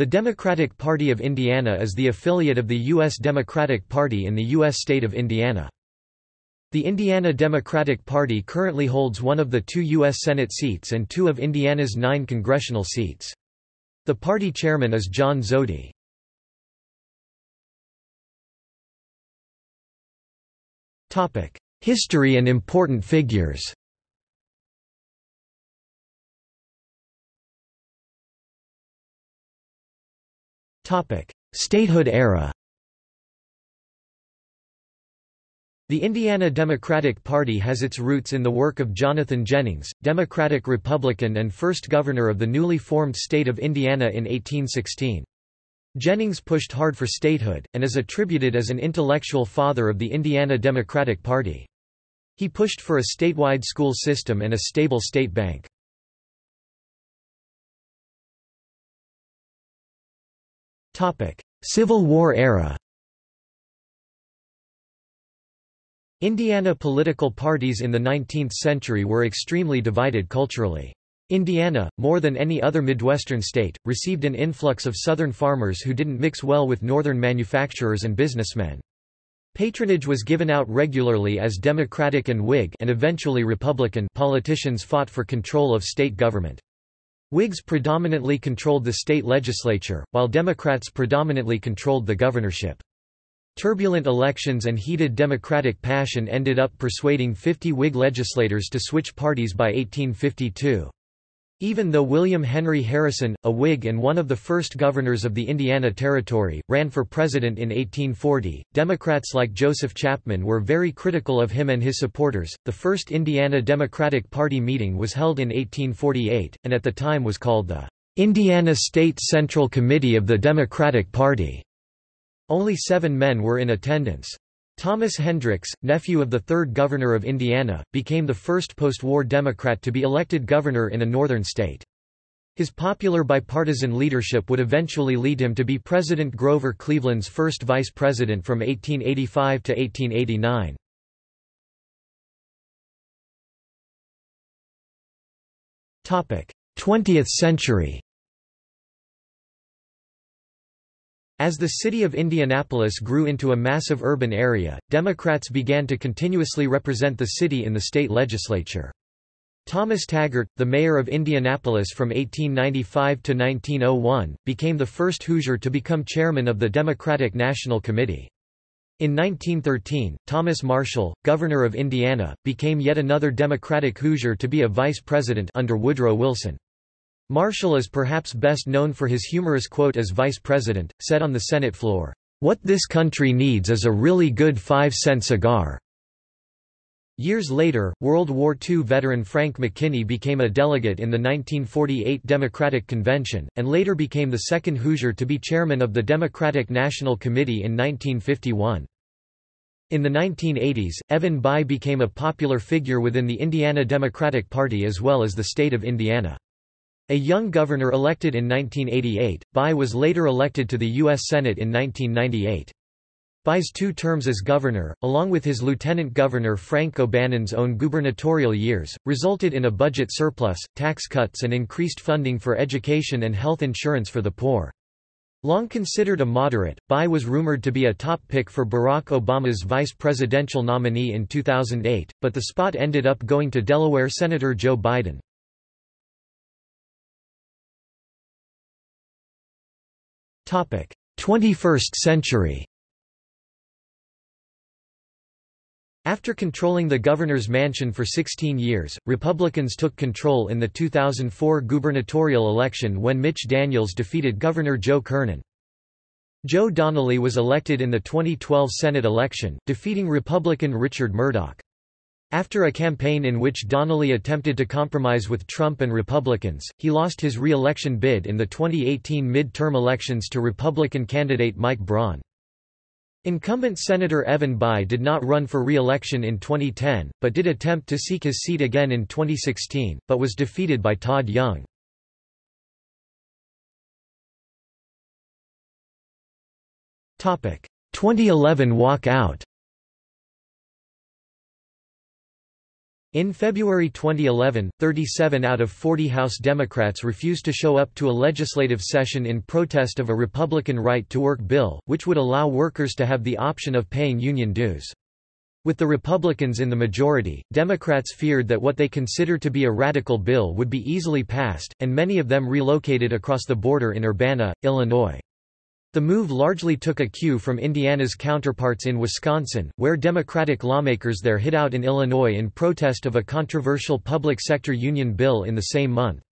The Democratic Party of Indiana is the affiliate of the U.S. Democratic Party in the U.S. state of Indiana. The Indiana Democratic Party currently holds one of the two U.S. Senate seats and two of Indiana's nine congressional seats. The party chairman is John Zody. History and important figures Statehood era The Indiana Democratic Party has its roots in the work of Jonathan Jennings, Democratic-Republican and first governor of the newly formed state of Indiana in 1816. Jennings pushed hard for statehood, and is attributed as an intellectual father of the Indiana Democratic Party. He pushed for a statewide school system and a stable state bank. Civil War era Indiana political parties in the 19th century were extremely divided culturally. Indiana, more than any other Midwestern state, received an influx of Southern farmers who didn't mix well with Northern manufacturers and businessmen. Patronage was given out regularly as Democratic and Whig and eventually Republican politicians fought for control of state government. Whigs predominantly controlled the state legislature, while Democrats predominantly controlled the governorship. Turbulent elections and heated Democratic passion ended up persuading 50 Whig legislators to switch parties by 1852. Even though William Henry Harrison, a Whig and one of the first governors of the Indiana Territory, ran for president in 1840, Democrats like Joseph Chapman were very critical of him and his supporters. The first Indiana Democratic Party meeting was held in 1848, and at the time was called the Indiana State Central Committee of the Democratic Party. Only seven men were in attendance. Thomas Hendricks, nephew of the third governor of Indiana, became the first post-war Democrat to be elected governor in a northern state. His popular bipartisan leadership would eventually lead him to be President Grover Cleveland's first vice president from 1885 to 1889. Topic: 20th century. As the city of Indianapolis grew into a massive urban area, Democrats began to continuously represent the city in the state legislature. Thomas Taggart, the mayor of Indianapolis from 1895 to 1901, became the first Hoosier to become chairman of the Democratic National Committee. In 1913, Thomas Marshall, governor of Indiana, became yet another Democratic Hoosier to be a vice president under Woodrow Wilson. Marshall is perhaps best known for his humorous quote as vice president, said on the Senate floor, "'What this country needs is a really good five-cent cigar." Years later, World War II veteran Frank McKinney became a delegate in the 1948 Democratic Convention, and later became the second Hoosier to be chairman of the Democratic National Committee in 1951. In the 1980s, Evan Bayh became a popular figure within the Indiana Democratic Party as well as the state of Indiana. A young governor elected in 1988, Bayh was later elected to the U.S. Senate in 1998. Bayh's two terms as governor, along with his lieutenant governor Frank O'Bannon's own gubernatorial years, resulted in a budget surplus, tax cuts and increased funding for education and health insurance for the poor. Long considered a moderate, Bayh was rumored to be a top pick for Barack Obama's vice presidential nominee in 2008, but the spot ended up going to Delaware Senator Joe Biden. 21st century After controlling the governor's mansion for 16 years, Republicans took control in the 2004 gubernatorial election when Mitch Daniels defeated Governor Joe Kernan. Joe Donnelly was elected in the 2012 Senate election, defeating Republican Richard Mourdock. After a campaign in which Donnelly attempted to compromise with Trump and Republicans, he lost his re-election bid in the 2018 mid-term elections to Republican candidate Mike Braun. Incumbent Senator Evan Bayh did not run for re-election in 2010, but did attempt to seek his seat again in 2016, but was defeated by Todd Young. Topic: 2011 walkout. In February 2011, 37 out of 40 House Democrats refused to show up to a legislative session in protest of a Republican right-to-work bill, which would allow workers to have the option of paying union dues. With the Republicans in the majority, Democrats feared that what they considered to be a radical bill would be easily passed, and many of them relocated across the border in Urbana, Illinois. The move largely took a cue from Indiana's counterparts in Wisconsin, where Democratic lawmakers there hid out in Illinois in protest of a controversial public sector union bill in the same month.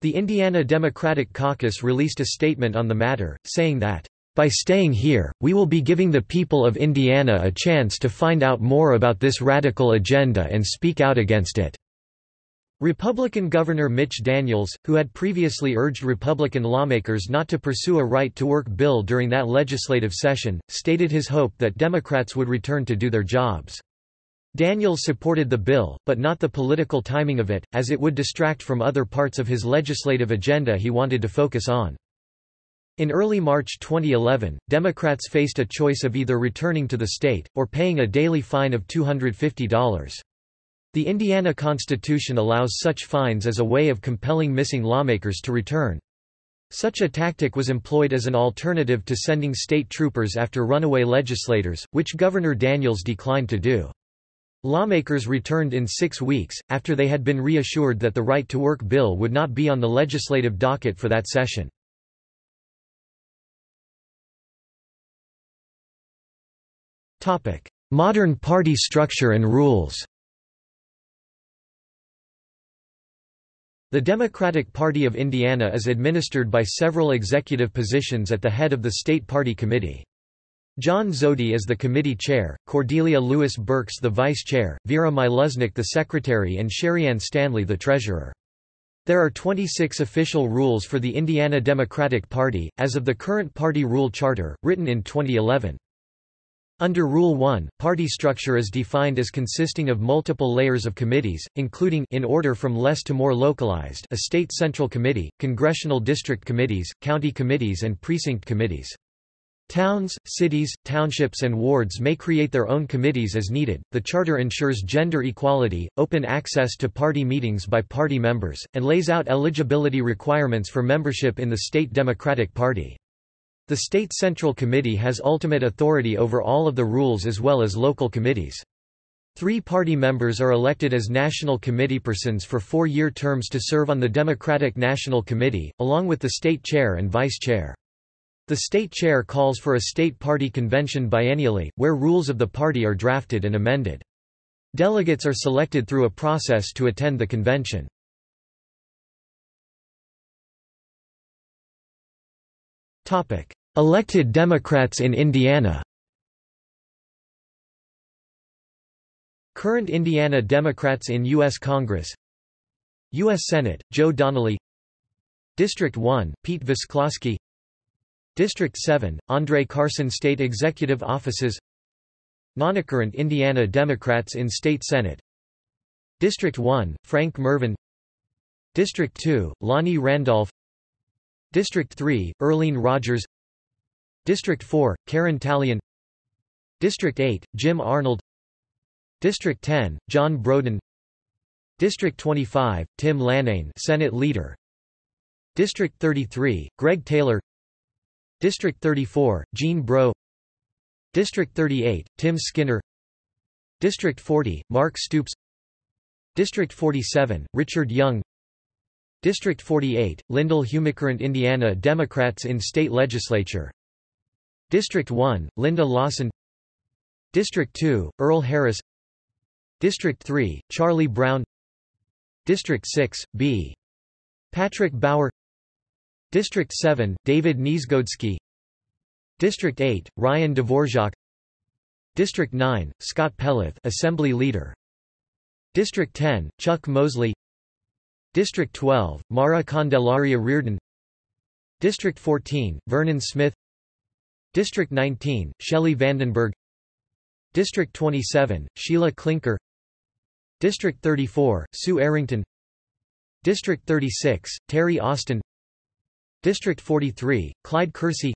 The Indiana Democratic Caucus released a statement on the matter, saying that, "...by staying here, we will be giving the people of Indiana a chance to find out more about this radical agenda and speak out against it." Republican Governor Mitch Daniels, who had previously urged Republican lawmakers not to pursue a right-to-work bill during that legislative session, stated his hope that Democrats would return to do their jobs. Daniels supported the bill, but not the political timing of it, as it would distract from other parts of his legislative agenda he wanted to focus on. In early March 2011, Democrats faced a choice of either returning to the state, or paying a daily fine of $250. The Indiana Constitution allows such fines as a way of compelling missing lawmakers to return. Such a tactic was employed as an alternative to sending state troopers after runaway legislators, which Governor Daniels declined to do. Lawmakers returned in six weeks, after they had been reassured that the right-to-work bill would not be on the legislative docket for that session. Modern party structure and rules The Democratic Party of Indiana is administered by several executive positions at the head of the State Party Committee. John Zody is the committee chair, Cordelia Lewis Burks the vice chair, Vera Miluznik the secretary and Sherriann Stanley the treasurer. There are 26 official rules for the Indiana Democratic Party, as of the current party rule charter, written in 2011. Under Rule 1, party structure is defined as consisting of multiple layers of committees, including in order from less to more localized a state central committee, congressional district committees, county committees and precinct committees. Towns, cities, townships and wards may create their own committees as needed. The charter ensures gender equality, open access to party meetings by party members, and lays out eligibility requirements for membership in the state Democratic Party. The State Central Committee has ultimate authority over all of the rules as well as local committees. Three party members are elected as national committeepersons for four-year terms to serve on the Democratic National Committee, along with the state chair and vice chair. The state chair calls for a state party convention biennially, where rules of the party are drafted and amended. Delegates are selected through a process to attend the convention. Elected Democrats in Indiana. Current Indiana Democrats in U.S. Congress. U.S. Senate, Joe Donnelly. District 1, Pete Visclosky District 7, Andre Carson State Executive Offices. Noncurrent Indiana Democrats in State Senate. District 1, Frank Mrvan. District 2, Lonnie Randolph District 3, Earlene Rogers. District 4, Karen Tallian District 8, Jim Arnold. District 10, John Broden. District 25, Tim Lanane Senate Leader. District 33, Greg Taylor. District 34, Jean Breaux. District 38, Tim Skinner. District 40, Mark Stoops. District 47, Richard Young District 48, Lindel Humicurrent Indiana Democrats in State Legislature. District 1, Linda Lawson. District 2, Earl Harris. District 3, Charlie Brown. District 6, B. Patrick Bauer. District 7, David Niezgodski District 8, Ryan Dvorak. District 9, Scott Pelath Assembly Leader. District 10, Chuck Mosley District 12, Mara Candelaria Reardon. District 14, Vernon Smith. District 19, Shelley Vandenberg. District 27, Sheila Klinker. District 34, Sue Errington District 36, Terry Austin. District 43, Clyde Kersey.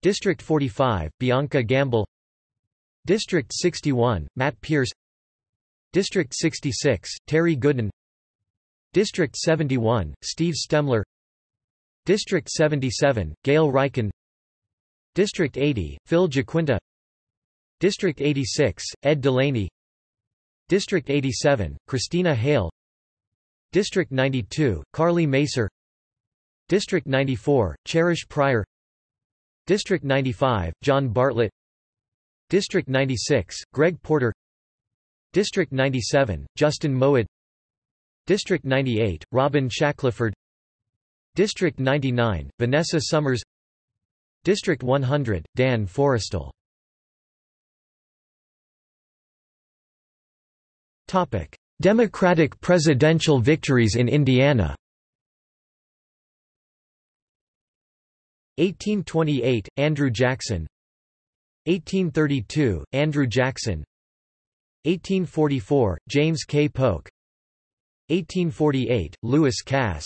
District 45, Bianca Gamble. District 61, Matt Pierce. District 66, Terry Goodin District 71, Steve Stemler. District 77, Gail Riecken. District 80, Phil GiaQuinta. District 86, Ed Delaney. District 87, Christina Hale. District 92, Karlee Macer. District 94, Cherish Pryor. District 95, John Bartlett. District 96, Greg Porter. District 97, Justin Moed District 98, Robin Shackleford. District 99, Vanessa Summers. District 100, Dan Forrestal. Democratic presidential victories in Indiana. 1828, Andrew Jackson. 1832, Andrew Jackson. 1844, James K. Polk 1848, Lewis Cass.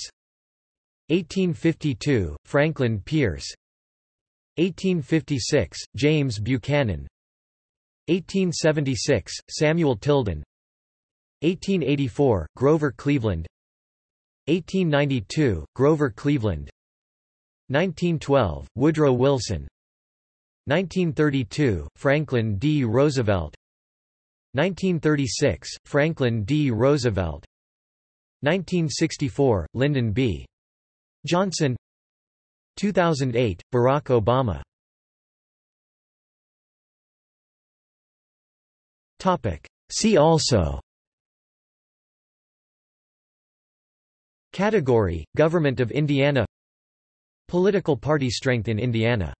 1852, Franklin Pierce. 1856, James Buchanan. 1876, Samuel Tilden. 1884, Grover Cleveland. 1892, Grover Cleveland. 1912, Woodrow Wilson. 1932, Franklin D. Roosevelt. 1936, Franklin D. Roosevelt 1964, Lyndon B. Johnson. 2008, Barack Obama. See also. Category, Government of Indiana. Political party strength in Indiana